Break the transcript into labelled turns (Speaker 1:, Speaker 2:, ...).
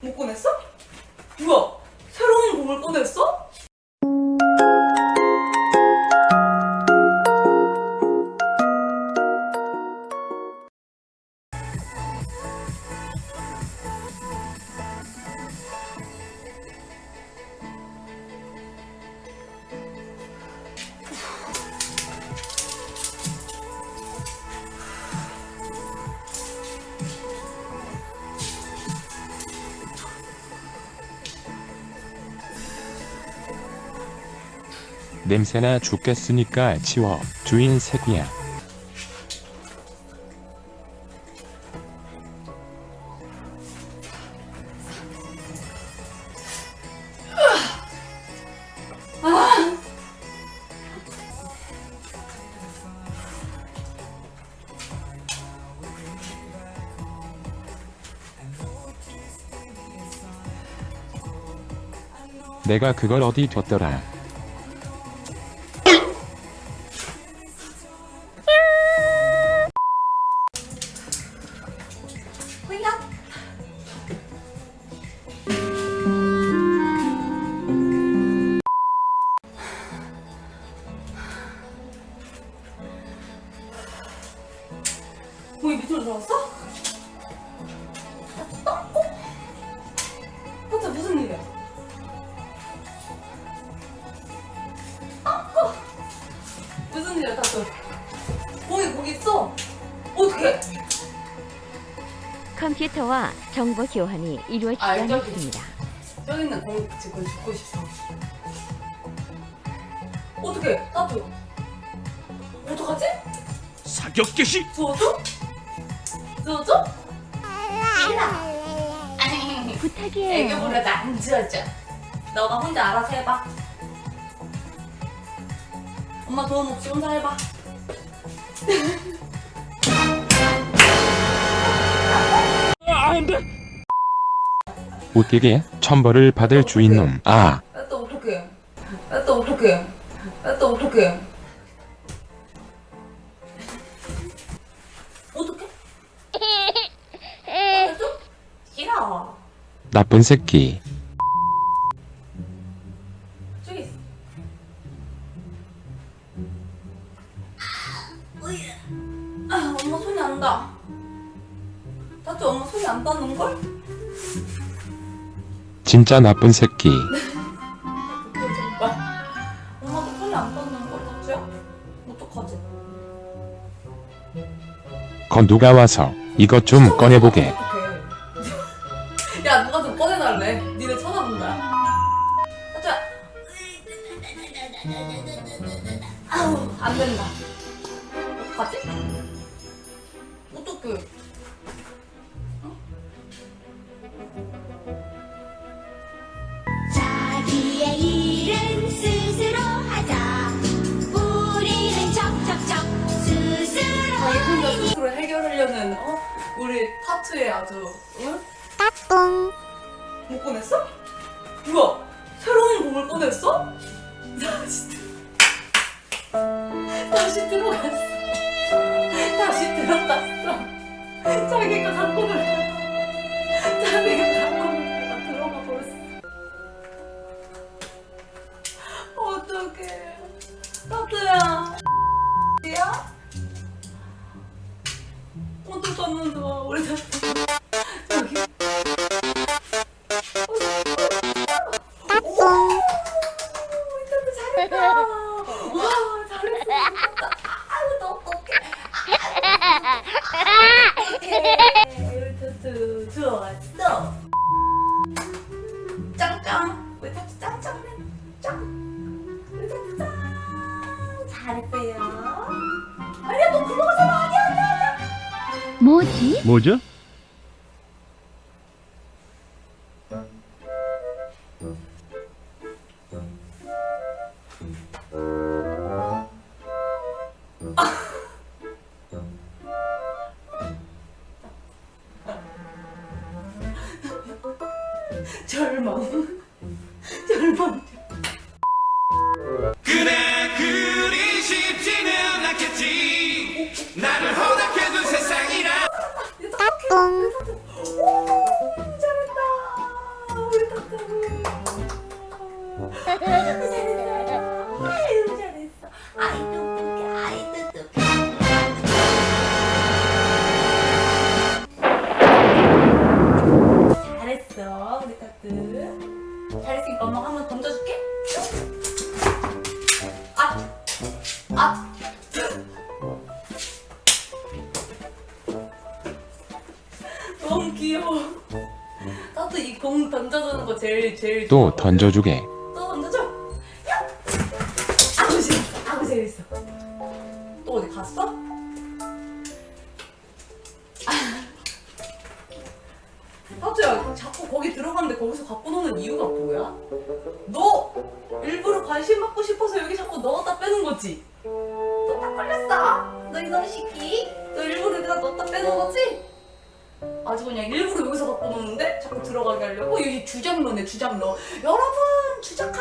Speaker 1: 못 꺼냈어? 뭐야? 새로운 곡을 꺼냈어?
Speaker 2: 냄새나 죽겠으니까 치워. 주인 새끼야. 내가 그걸 어디 뒀더라
Speaker 1: 거기 밑으로 들어왔어? 어? 혼자 무슨 일이야? 어? 무슨 일이야, 다들? 거기 거기 있어? 어떡해?
Speaker 3: 컴퓨터와 정보 교환이 이루어지지
Speaker 1: 아, 저기.
Speaker 3: 않았습니다.
Speaker 1: 저기 있는 공 지금 죽고 싶어. 어떡해? 나도. 어떡하지?
Speaker 4: 사격 개시
Speaker 1: 주워줘? 주워줘?
Speaker 3: 부탁이에요.
Speaker 1: 애교 부려도 안 주워줘. 너가 혼자 알아서 해봐. 엄마 도움 없이 혼자 해봐.
Speaker 2: 웃기게 천벌을 받을 주인놈 아
Speaker 1: 나 또 어떡해? 나 또 어떡해? 나 또 어떡해? 어떡해?
Speaker 2: 나쁜 새끼.
Speaker 1: 아, 엄마 손이 안 닿아. 다치 엄마 손이 안 닿는걸?
Speaker 2: 진짜 나쁜 새끼
Speaker 1: 정말. 엄마도 손이 안 닿는걸, 다치야? 어떡하지?
Speaker 2: 거 누가 와서 이것 좀 꺼내보게
Speaker 1: 안 된다. 어떡하지? 어떡해.
Speaker 5: 자기의 일은 스스로 하자. 우리는 척척척 스스로
Speaker 1: 자기 혼자 스스로 해결하려는 어? 우리 타투에 아주 응?
Speaker 5: 까꿍.
Speaker 1: 못 꺼냈어? 뭐야? 자기가 갖고 놀다가 자기가 갖고 놀다가 들어가 버렸어 어떡해 타투야 야? 어떡하면 좋아 우리 타투 저기 잘했다.
Speaker 3: 뭐지?
Speaker 4: 뭐죠?
Speaker 1: 절망. 잘했어. 아이고 잘했어. 아이 똑똑해. 아이 똑똑해. 잘했어 우리 카트. 잘했으니까 엄마가 한번 던져줄게. 아, 아. 너무 귀여워. 나도 이공 던져주는 거 제일 제일
Speaker 2: 또. 던져주게.
Speaker 1: 또 어디 갔어? 하트야 자꾸 거기 들어갔는데 거기서 갖고 노는 이유가 뭐야? 너 일부러 관심 받고 싶어서 여기 자꾸 넣었다 빼는 거지? 또딱 걸렸어. 너 이놈 새끼. 너 일부러 여기다 넣었다 빼는 거지? 아주 그냥 일부러 여기서 갖고 노는데 자꾸 들어가게 하려고 여기 주장러네 주장러. 여러분 주작